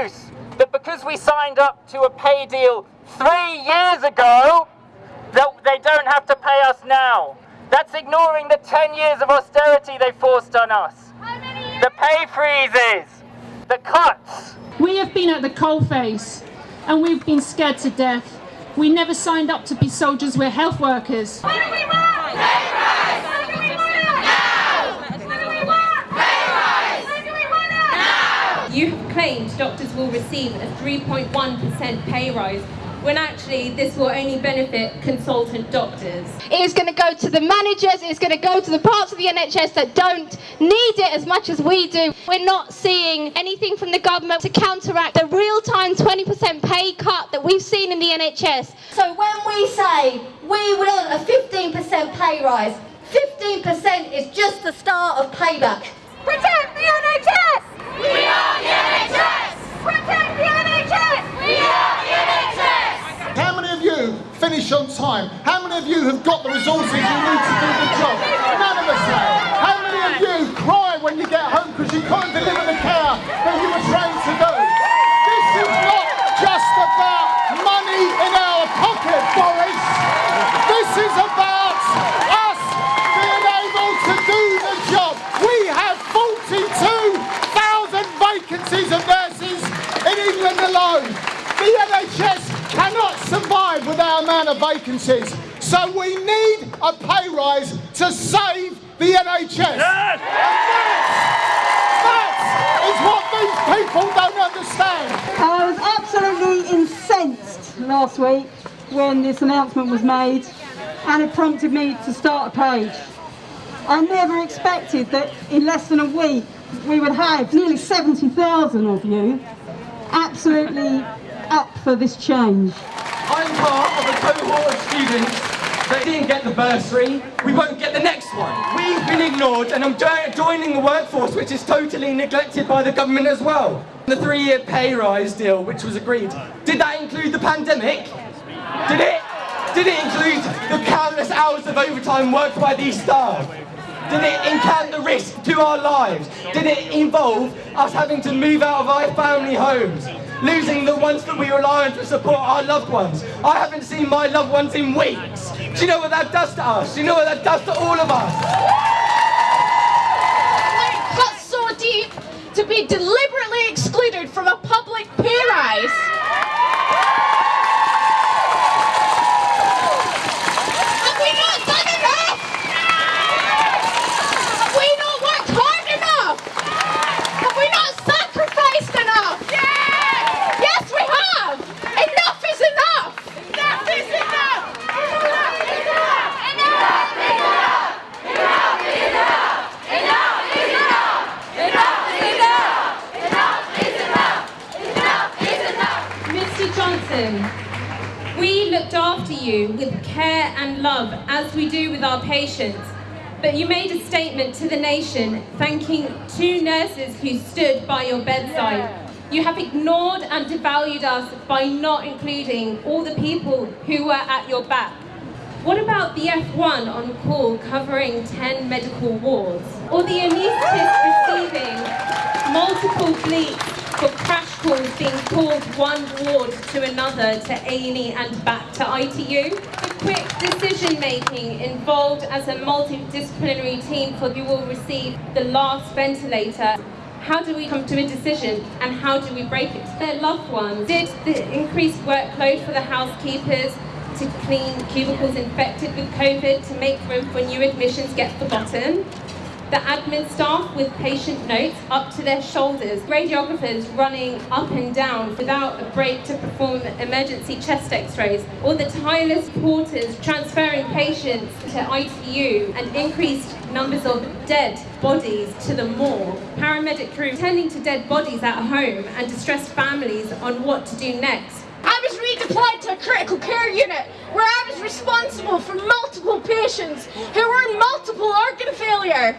They're using the excuse that because we signed up to a pay deal three years ago, that they don't have to pay us now. That's ignoring the 10 years of austerity they forced on us. The pay freezes, the cuts. We have been at the coalface and we've been scared to death. We never signed up to be soldiers, we're health workers. What do we want? Pay rise! What do we want now? What do we want? Pay rise! What do we want now? You have claimed doctors will receive a 3.1% pay rise when actually this will only benefit consultant doctors. It is going to go to the managers, it's going to go to the parts of the NHS that don't need it as much as we do. We're not seeing anything from the government to counteract the real-time 20% pay cut that we've seen in the NHS. So when we say we want a 15% pay rise, 15% is just the start of payback. Protect the NHS! We are the NHS! Protect the NHS! We are the NHS! How many of you finish on time? How many of you have got the resources you need to do the job? None. How many of you cry when you get home because you can't deliver the care that you were trained to do? This is not just about money in our pocket, Boris. This is about us being able to do the job. We have 42,000 vacancies of nurses in England alone. The NHS cannot survive with our amount of vacancies. So we need a pay rise to save the NHS. Yes! That is what these people don't understand. I was absolutely incensed last week when this announcement was made and it prompted me to start a page. I never expected that in less than a week we would have nearly 70,000 of you absolutely up for this change. Part of a cohort of students that didn't get the bursary. We won't get the next one. We've been ignored and I'm joining the workforce which is totally neglected by the government as well. The three-year pay rise deal which was agreed, did that include the pandemic? Did it? Did it include the countless hours of overtime worked by these staff? Did it encounter the risk to our lives? Did it involve us having to move out of our family homes? Losing the ones that we rely on to support our loved ones. I haven't seen my loved ones in weeks. Do you know what that does to us? Do you know what that does to all of us? It cuts so deep to be deliberately excluded from a public pay rise. You with care and love as we do with our patients. But you made a statement to the nation thanking two nurses who stood by your bedside. You have ignored and devalued us by not including all the people who were at your back. What about the F1 on call covering 10 medical wards? Or the anaesthetist receiving multiple bleeps for crash calls being called one ward to another to A&E and back to ITU? The quick decision making involved as a multidisciplinary team for you will receive the last ventilator how do we come to a decision and how do we break it to their loved ones? Did the increased workload for the housekeepers to clean cubicles infected with COVID to make room for new admissions get forgotten? The admin staff with patient notes up to their shoulders, radiographers running up and down without a break to perform emergency chest x-rays, or the tireless porters transferring patients to ITU and increased numbers of dead bodies to the morgue, paramedic crew tending to dead bodies at home and distressed families on what to do next. I was redeployed to a critical care unit where I was responsible for multiple patients who were in multiple organ failure.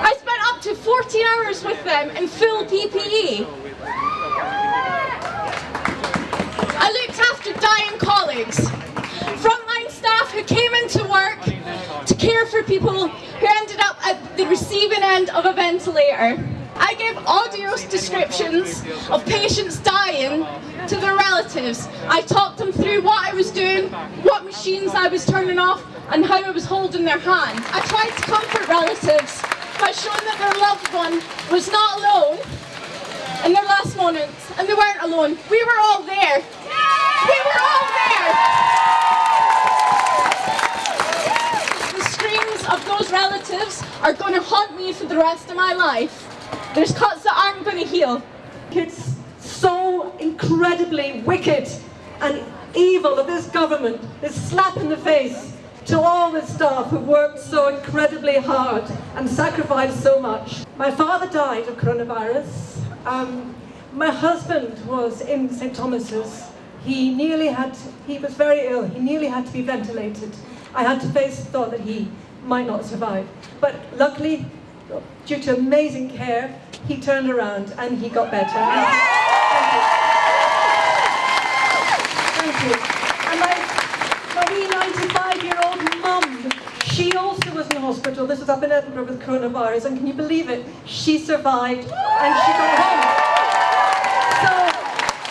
I spent up to 14 hours with them in full PPE. I looked after dying colleagues, frontline staff who came into work to care for people who ended up at the receiving end of a ventilator. I I gave audio descriptions of patients dying to their relatives. I talked them through what I was doing, what machines I was turning off, and how I was holding their hand. I tried to comfort relatives by showing that their loved one was not alone in their last moments, and they weren't alone. We were all there. We were all there. The screams of those relatives are going to haunt me for the rest of my life. There's cuts that aren't going to heal. It's so incredibly wicked and evil of this government, this slap in the face to all the staff who worked so incredibly hard and sacrificed so much. My father died of coronavirus. Um, my husband was in St Thomas's. He nearly had, he was very ill, he nearly had to be ventilated. I had to face the thought that he might not survive. But luckily, due to amazing care, he turned around and he got better. Thank you. And my, my wee 95-year-old mum, she also was in hospital. This was up in Edinburgh with coronavirus, and can you believe it? She survived and she got home. So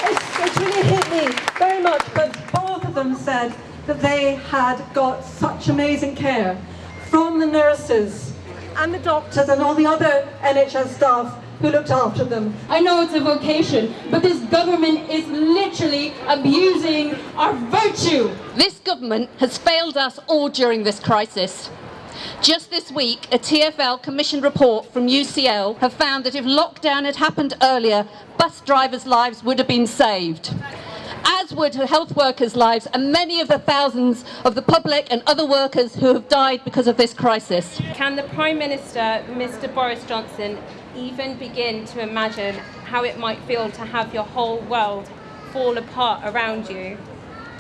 it's, it's really hit me very much, but both of them said that they had got such amazing care from the nurses and the doctors and all the other NHS staff who looked after them. I know it's a vocation, but this government is literally abusing our virtue. This government has failed us all during this crisis. Just this week, a TfL commissioned report from UCL have found that if lockdown had happened earlier, bus drivers' lives would have been saved as would health workers' lives and many of the thousands of the public and other workers who have died because of this crisis. Can the Prime Minister, Mr Boris Johnson, even begin to imagine how it might feel to have your whole world fall apart around you,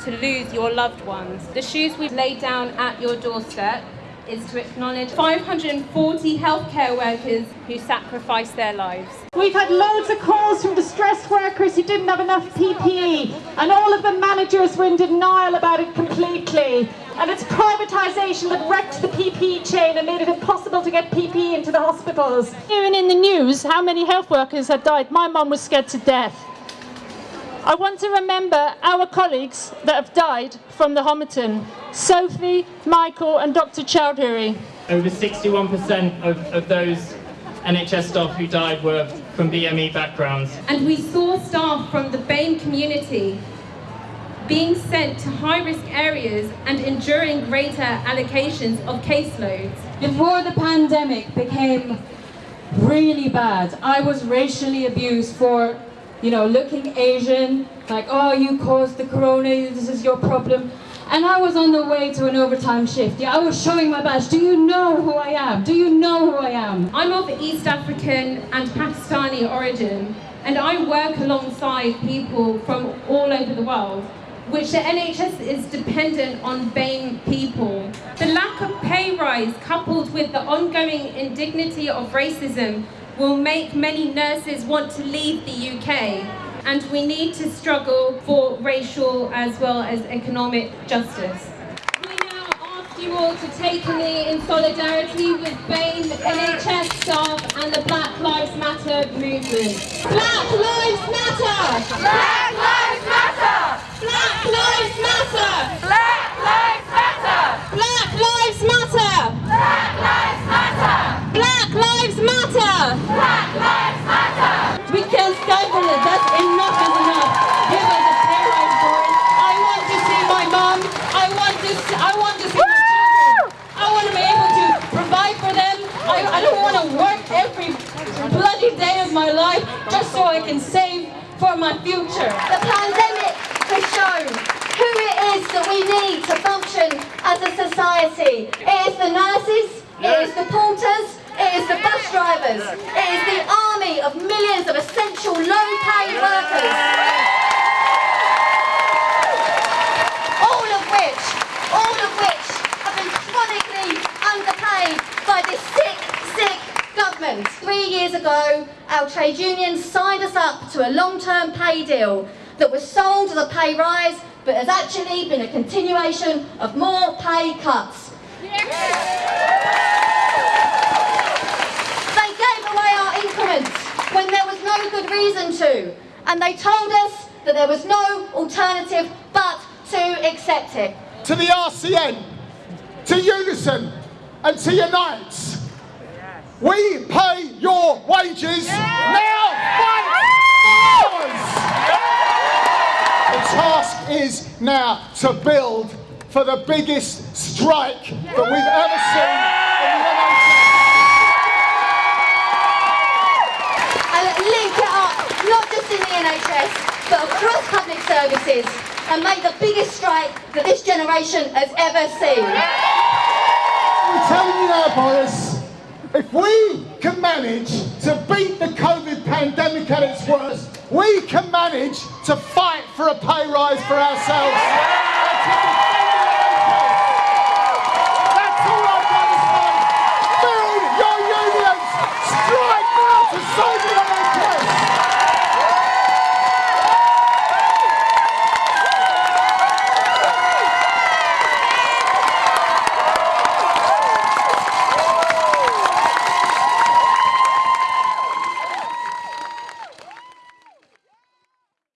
to lose your loved ones? The shoes we've laid down at your doorstep is to acknowledge 540 healthcare workers who sacrificed their lives. We've had loads of calls from distressed workers who didn't have enough PPE and all of the managers were in denial about it completely. And it's privatisation that wrecked the PPE chain and made it impossible to get PPE into the hospitals. Hearing in the news how many health workers had died, my mum was scared to death. I want to remember our colleagues that have died from the Homerton. Sophie, Michael and Dr Chowdhury. Over 61% of, of those NHS staff who died were from BME backgrounds. And we saw staff from the BAME community being sent to high-risk areas and enduring greater allocations of caseloads. Before the pandemic became really bad, I was racially abused for, you know, looking Asian, like, oh, you caused the corona, this is your problem. And I was on the way to an overtime shift. Yeah, I was showing my badge. Do you know who I am? Do you know who I am? I'm of East African and Pakistani origin, and I work alongside people from all over the world, which the NHS is dependent on BAME people. The lack of pay rise coupled with the ongoing indignity of racism will make many nurses want to leave the UK and we need to struggle for racial as well as economic justice. We now ask you all to take a knee in solidarity with BAME, NHS staff and the Black Lives Matter movement. Black Lives Matter! Black Lives Matter! Black Lives Matter! Black Lives Matter! Black Lives Matter! Black Lives Matter! Black Lives Matter! Black Lives Matter! We can't stand for it. That's enough is enough. Give us a pay rise for it. I want to see my mom. I want to. See, I want to see my children. I want to be able to provide for them. I, I don't want to work every bloody day of my life just so I can save for my future. The pandemic has shown who it is that we need to function as a society. It is the nurses, it is the porters, it is the bus drivers, it is the army of millions of essential low-paid workers. All of which, all of which have been chronically underpaid by this sick, sick government. Three years ago, our trade unions signed us up to a long-term pay deal that was sold as a pay rise, but has actually been a continuation of more pay cuts. They gave away our increments. When there was no good reason to. And they told us that there was no alternative but to accept it. To the RCN, to Unison, and to Unite. We pay wages. Now fight ours. The task is now to build for the biggest strike that we've ever seen in the NHS. and link it up, not just in the NHS, but across public services, and make the biggest strike that this generation has ever seen. I'm telling you now, Boris, if we can manage to beat the COVID pandemic at its worst, we can manage to fight for a pay rise for ourselves.